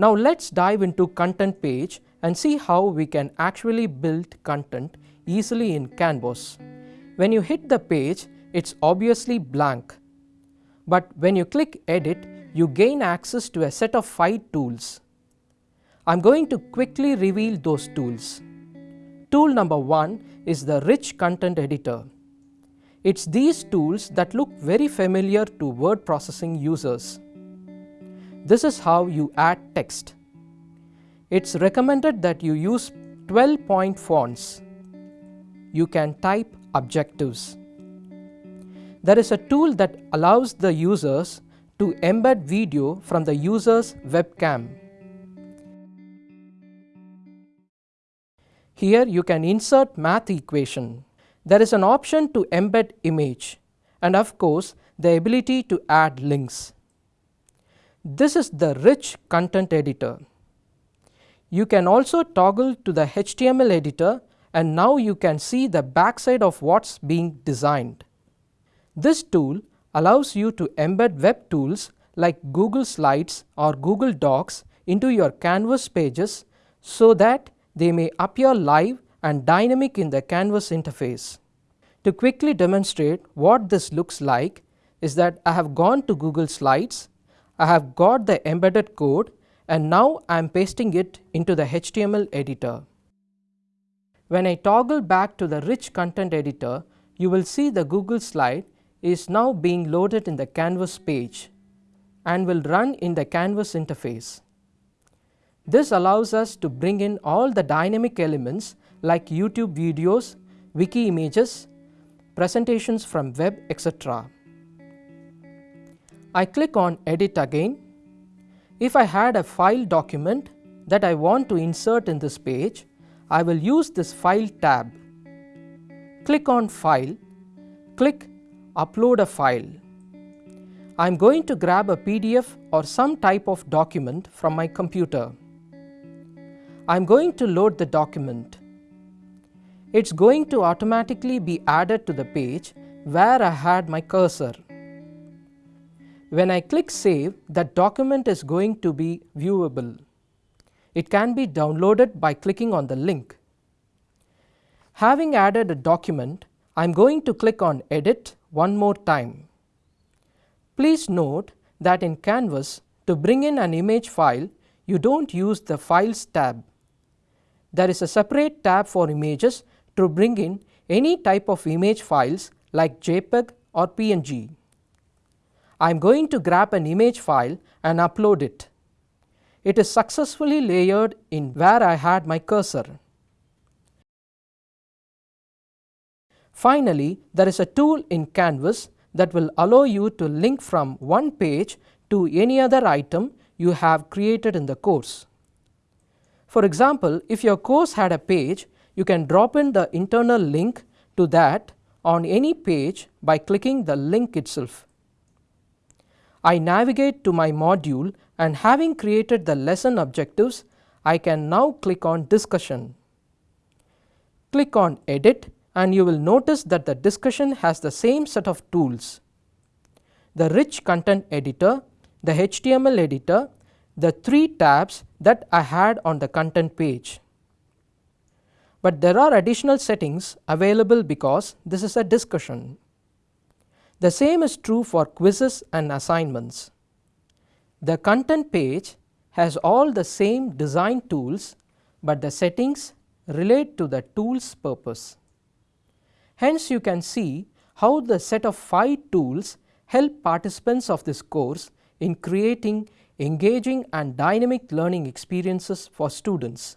Now let's dive into content page and see how we can actually build content easily in Canvas. When you hit the page, it's obviously blank. But when you click edit, you gain access to a set of 5 tools. I'm going to quickly reveal those tools. Tool number 1 is the Rich Content Editor. It's these tools that look very familiar to word processing users. This is how you add text. It's recommended that you use 12 point fonts. You can type objectives. There is a tool that allows the users to embed video from the user's webcam. Here you can insert math equation. There is an option to embed image and of course the ability to add links. This is the rich content editor. You can also toggle to the HTML editor and now you can see the backside of what's being designed. This tool allows you to embed web tools like Google Slides or Google Docs into your Canvas pages so that they may appear live and dynamic in the Canvas interface. To quickly demonstrate what this looks like is that I have gone to Google Slides, I have got the embedded code and now I am pasting it into the HTML editor. When I toggle back to the rich content editor, you will see the Google slide is now being loaded in the Canvas page and will run in the Canvas interface. This allows us to bring in all the dynamic elements like YouTube videos, wiki images, presentations from web etc. I click on edit again. If I had a file document that I want to insert in this page, I will use this file tab. Click on file, click upload a file. I am going to grab a PDF or some type of document from my computer. I am going to load the document. It's going to automatically be added to the page where I had my cursor. When I click save, that document is going to be viewable. It can be downloaded by clicking on the link. Having added a document, I am going to click on edit one more time. Please note that in Canvas, to bring in an image file, you do not use the Files tab there is a separate tab for images to bring in any type of image files like JPEG or PNG. I am going to grab an image file and upload it. It is successfully layered in where I had my cursor. Finally, there is a tool in Canvas that will allow you to link from one page to any other item you have created in the course. For example, if your course had a page, you can drop in the internal link to that on any page by clicking the link itself. I navigate to my module and having created the lesson objectives, I can now click on discussion. Click on edit and you will notice that the discussion has the same set of tools. The rich content editor, the HTML editor the three tabs that I had on the content page. But there are additional settings available because this is a discussion. The same is true for quizzes and assignments. The content page has all the same design tools, but the settings relate to the tool's purpose. Hence, you can see how the set of 5 tools help participants of this course in creating engaging and dynamic learning experiences for students.